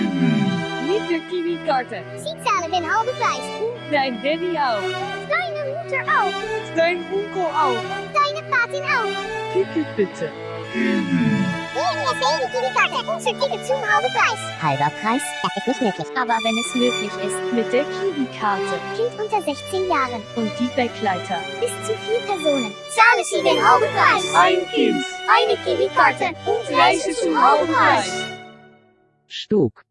Niet de kiwi-karten. Sie zahlen den halben Preis. Dein Daddy auch. Deine Mutter auch. Dein Onkel auch. Deine Patin auch. Ticket bitte. DNSA die Kiwi-Karte. Unser Ticket zum halben Preis. Halber Preis? Das ist nicht möglich. Aber wenn es möglich ist, mit der Kiwi-Karte Kind unter 16 Jahren. und die Backleiter. Bis zu vier Personen. Zahlen Sie den halben Preis. Ein Kind. Eine Kiwi-Karte. Reise zum halben Preis. Stuck.